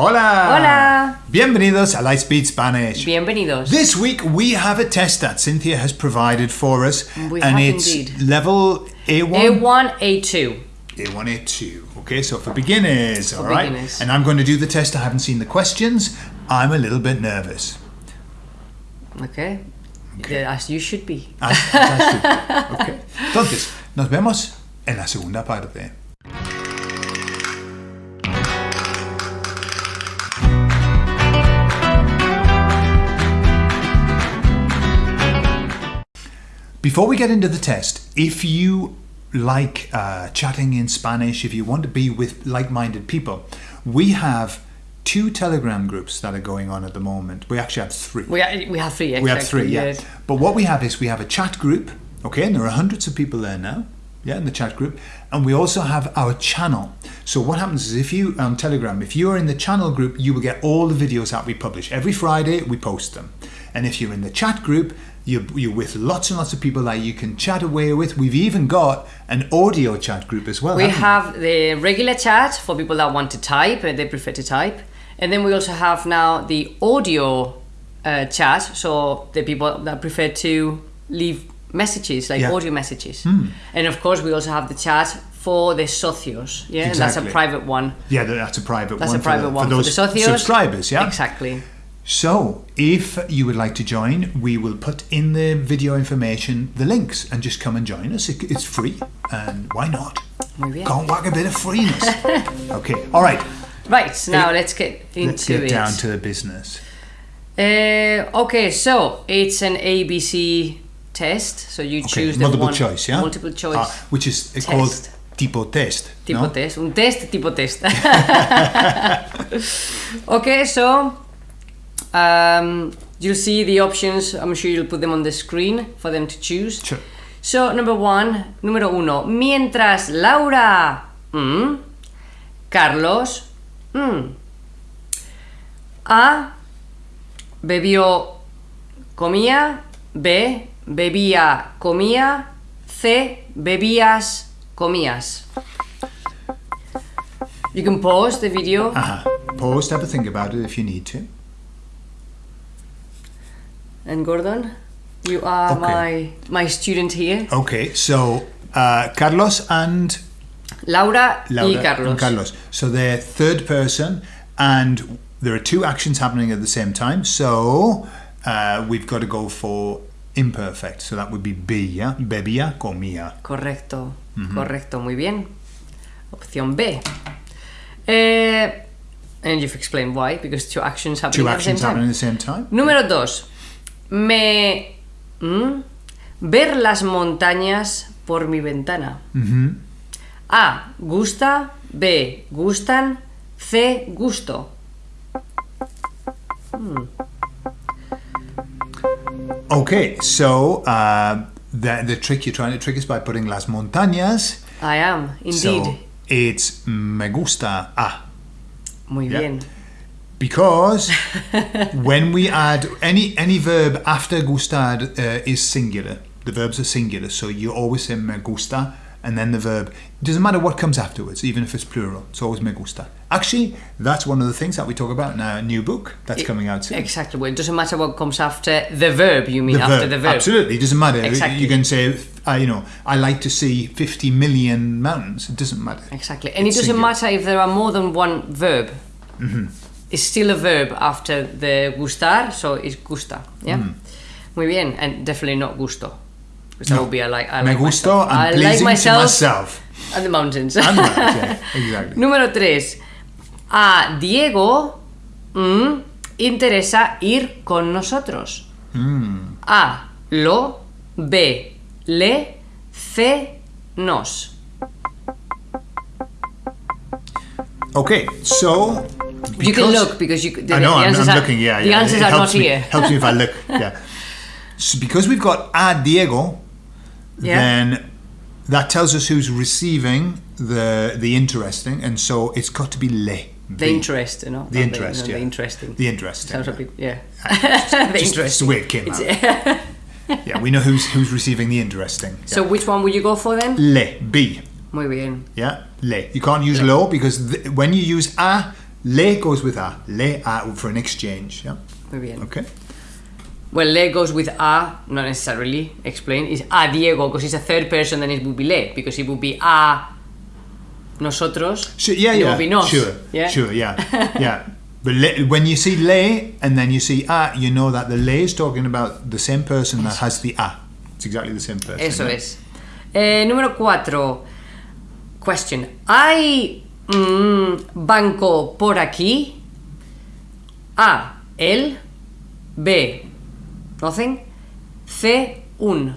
Hola! Hola! Bienvenidos a Lightspeed Spanish. Bienvenidos. This week we have a test that Cynthia has provided for us, We and it's indeed. level A1, A1, A2. A1, A2. Okay, so for beginners, all right. beginners. And I'm going to do the test. I haven't seen the questions. I'm a little bit nervous. Okay. As you should be. Ah, fantástico. Okay. Entonces, nos vemos en la segunda parte. Before we get into the test, if you like uh, chatting in Spanish, if you want to be with like minded people, we have two Telegram groups that are going on at the moment. We actually have three. We, ha- we have three, exactly. We have three, yeah. yes. But what we have is we have a chat group, okay, and there are hundreds of people there now, yeah, in the chat group, and we also have our channel. So what happens is if you on Telegram, if you are in the channel group, you will get all the videos that we publish every Friday. We post them, and if you're in the chat group. You're, you're with lots and lots of people that you can chat away with. We've even got an audio chat group as well. We have the regular chat for people that want to type, and they prefer to type. And then we also have now the audio uh, chat, so the people that prefer to leave messages, like Yeah. Audio messages. And of course, we also have the chat for the socios, yeah, and that's a private one. Yeah, that's a private That's one. a private for, one for those for the socios. subscribers. Yeah, Exactly. So, if you would like to join, we will put in the video information the links and just come and join us. It- It's free, and why not? Muy bien. Go and whack a bit of freeness. okay, all right. Right, now let's get into Let's get it. down to the business. Uh, okay, so it's an ABC test. So you Okay, choose the multiple one, choice, yeah. multiple choice Ah, which is uh, called test. tipo test. tipo no? test, un test tipo test. okay, so um, you'll see the options. I'm sure you'll put them on the screen for them to choose. Sure. So number one, número uno. Mientras Laura, mm, Carlos, mm, A bebió, comía, B bebía, comía, C bebías, comías. You can pause the video. Uh-huh. Pause, have a think about it if you need to. And Gordon, you are Okay. my my student here. Okay, so uh, Carlos and Laura, Laura y Carlos. and Carlos. So they're third person, and there are two actions happening at the same time. So uh, we've got to go for imperfect. So that would be be. Bebía, comía. Correcto, correcto, muy bien. Opción B. Eh, and you've explained why, because two actions happening Two at the same actions time. happening at the same time. Número 2. Me. ¿Mm? Ver las montañas por mi ventana. A. Gusta. B. Gustan. C. Gusto. Okay, so uh, the, the trick you're trying to trick is by putting las montañas. I am, indeed. So it's me gusta a. Muy Yeah. bien. Because when we add any any verb after gustar uh, is singular, the verbs are singular. So you always say me gusta, and then the verb. It doesn't matter what comes afterwards, even if it's plural. It's always me gusta. Actually, that's one of the things that we talk about in our new book that's coming out soon. Exactly. Well, it doesn't matter what comes after the verb, you mean, The after verb. the verb. Absolutely, it doesn't matter. Exactly. You can say, uh, you know, I like to see 50 million mountains. It doesn't matter. Exactly. And It's it doesn't singular. matter if there are more than one verb. Mm-hmm. It's still a verb after the gustar, so it's gusta. Yeah? Mm. Muy bien. And definitely not gusto. Because that would be I like, I Me like gusto myself. and I pleasing like myself, to myself. and the mountains. And that, yeah, exactly. Número 3. A Diego mm, interesa ir con nosotros. Mm. A. Lo. B. Le. C. Nos. Okay, so You can look because you. The, I know, the I'm, answers I'm are, looking. Yeah, the yeah. answers it are not me, here. Helps me if I look. Yeah. So because we've got a Diego, Yeah. then that tells us who's receiving the the interesting, and so it's got to be le. The interest, you know. The interest, no, yeah. The interesting. The interesting. Sounds a bit, yeah. Uh, just, the just interesting. the way it came out. yeah, we know who's who's receiving the interesting. Yeah. So which one would you go for then? le, b. Muy bien. Yeah, le. You can't use lo because th- when you use a, Le goes with a. Le a for an exchange. Yeah. Muy bien. Okay. Well, le goes with a, not necessarily explain, is a Diego, because it's a third person, then it would be le, because it would be a nosotros. Sure, yeah, yeah. It would be nos. Sure. Yeah? Sure. Yeah. yeah. But le, when you see le and then you see a, you know that the le is talking about the same person that has the a. It's exactly the same person. Eso yeah? es. Eh, número 4. Question. ¿Hay mm, banco por aquí? A. El. B. Nothing. C. Un.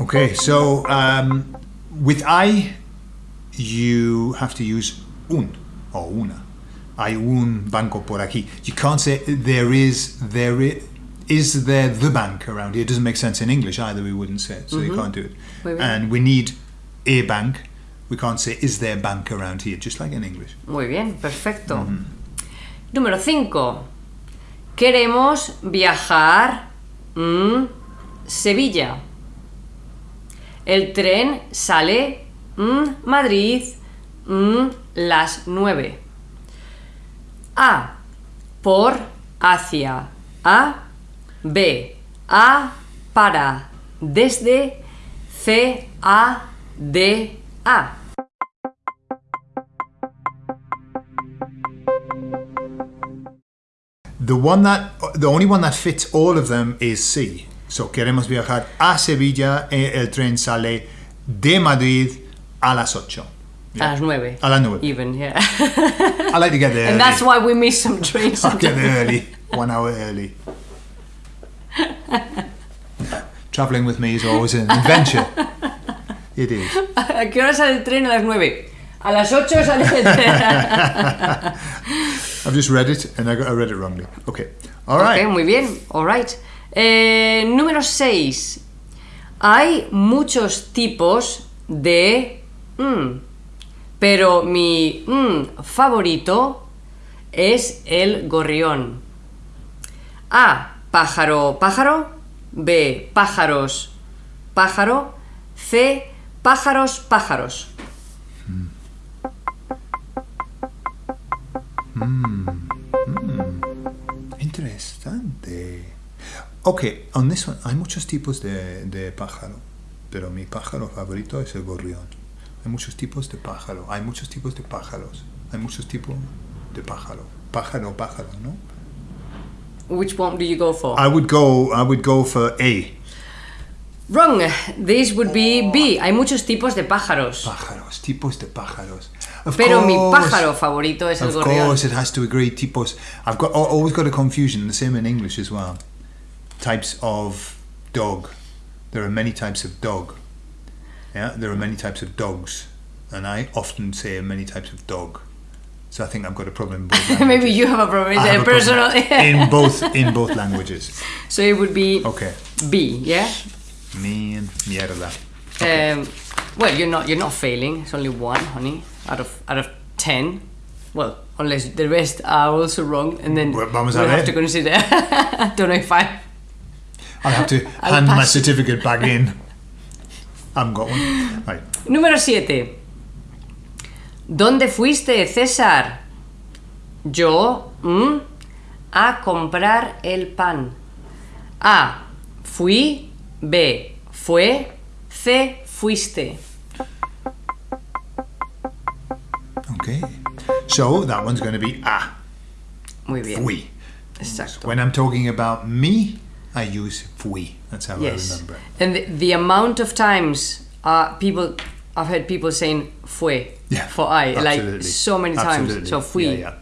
Okay, so um, with I, you have to use un or una. Hay un banco por aquí. You can't say there is there is, is there the bank around here. It doesn't make sense in English either. We wouldn't say it, so you can't do it. And we need a bank. We can't say is there a bank around here, just like in English. Muy bien, perfecto. Número 5. Queremos viajar mm, Sevilla. El tren sale mm, Madrid mm, las 9. A. Por hacia. A. B. A. Para. Desde. C. A. D. A. The one that the only one that fits all of them is C. So queremos viajar a Sevilla. El tren sale de Madrid a las 8. A las 9. A las nueve. Even, yeah. I like to get there. and early. that's why we miss some trains. I get there early, one hour early. Traveling with me is always an adventure. It is. ¿A qué hora sale el tren? A las 9. A las 8 sale el tren. I've just read it and I, got, I read it wrongly. Okay. All right. muy bien. Alright. Eh, número 6. Hay muchos tipos de mm, pero mi mm, favorito es el gorrión. A. Pájaro, pájaro. B. Pájaros, pájaro. C. Pájaros, pájaros. Interesante. Okay, on this hay muchos tipos de, de pájaro, pero mi pájaro favorito es el gorrión. Hay muchos tipos de pájaro, hay muchos tipos de pájaros, hay muchos tipos de pájaro. Pájaro, pájaro, ¿no? Which one do you go for? I would go, I would go for A. Wrong. This would be B. Hay muchos tipos de pájaros. Pájaros, tipos de pájaros. Of Pero mi pájaro favorito es el Of gorrión. course, it has to agree. Tipos. I've got always got a confusion. The same in English as well. Types of dog. There are many types of dog. Yeah, there are many types of dogs, and I often say many types of dog. So I think I've got a problem. In both Maybe you have a problem. I It's have a a problem personal. in both in both languages. so it would be Okay. B. Yeah. Me and mierda. Um, well, you're not. You're not failing. It's only one, honey, out of out of ten. Well, unless the rest are also wrong, and then Well, vamos we'll have to consider. Don't know if I. I'll have to I'll hand my certificate back in. I haven't got one. Right. Número 7. ¿Dónde fuiste, César? Yo mm, a comprar el pan. A. Fui. B. Fue. C. Fuiste. Okay. So that one's going to be ah. Muy bien. Fui. Exacto. When I'm talking about me, I use fui. That's how I remember. And the, the amount of times uh, people, I've heard people saying fue Yeah, for I, like so many times. Absolutely. So fui. Yeah,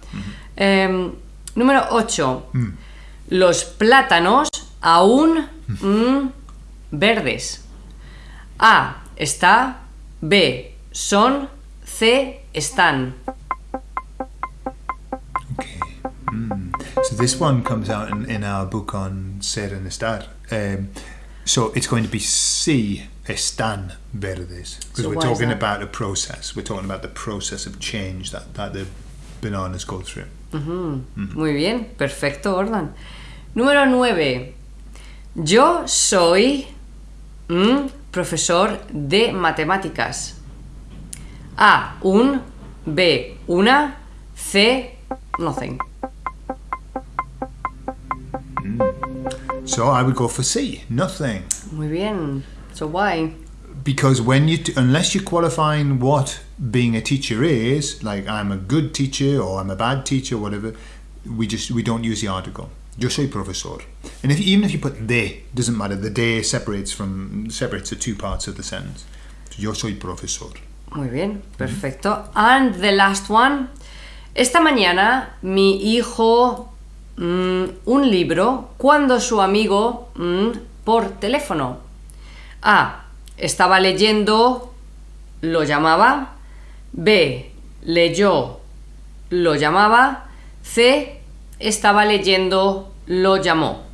Em, número 8. Mm. Los plátanos aún mm, verdes. A. Está. B. Son. C. Están. Okay. Mm. So this one comes out in, in our book on ser and estar. Um, so it's going to be C. Están verdes. Because So we're talking about a process. We're talking about the process of change that, that the bananas go through. Muy bien, perfecto, Gordon. Número 9. Yo soy mm, profesor de matemáticas. A. Un. B. Una. C. Nothing. So I would go for C, nothing. Muy bien. So why? Because when you, t- unless you're qualifying what being a teacher is, like I'm a good teacher or I'm a bad teacher, whatever, we just we don't use the article. Yo soy profesor, and if even if you put de, doesn't matter. The de separates from separates the two parts of the sentence. Yo soy profesor. Muy bien. Perfecto. And the last one. Esta mañana mi hijo mm, un libro cuando su amigo mm, por teléfono. A. Estaba leyendo, lo llamaba. B. Leyó, lo llamaba. C. Estaba leyendo, lo llamó.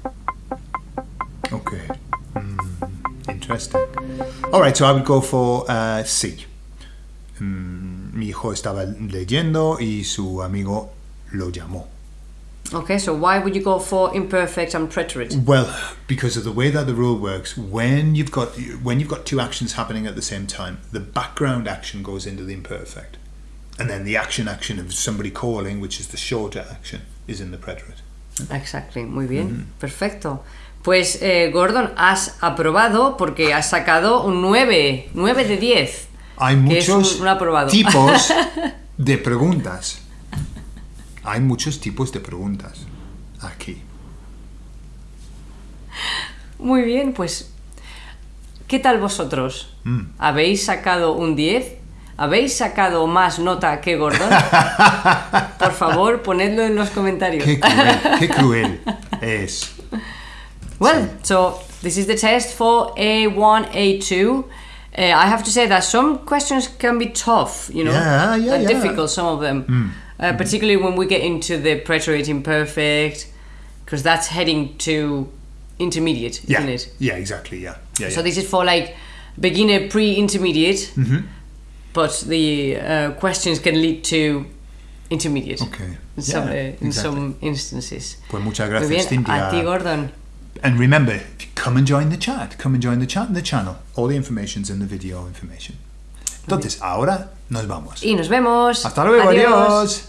Okay. Mm, interesting. All right, so I would go for uh, C. Mm, mi hijo estaba leyendo y su amigo lo llamó. Okay, so why would you go for imperfect and preterite? Well, because of the way that the rule works, when you've got when you've got two actions happening at the same time, the background action goes into the imperfect, and then the action action of somebody calling, which is the shorter action, is in the preterite. Exactly, muy bien, perfecto. Pues eh, Gordon, has aprobado porque has sacado un 9, 9 de 10. Hay muchos un- un tipos de preguntas. Hay muchos tipos de preguntas aquí. Muy bien, pues ¿qué tal vosotros? Mm. ¿Habéis sacado un 10? ¿Habéis sacado más nota que Gordon? Por favor, ponedlo en los comentarios. Qué cruel, qué cruel es. Well, so this is the test for A1, A2. Uh, I have to say that some questions can be tough, you know, Yeah, yeah, yeah. Difficult, some of them. Uh, particularly when we get into the preterite imperfect, because that's heading to intermediate, Yeah, isn't it? yeah, exactly. Yeah, yeah. So yeah. this is for like beginner, pre-intermediate, Mm-hmm. but the uh, questions can lead to intermediate Okay. in, some, uh, in some instances. Pues muchas gracias, Cynthia. a ti Gordon. And remember, come and join the chat. Come and join the chat in the channel. All the information's in the video information. Entonces, ahora nos vamos. Y nos vemos. Hasta luego, adiós.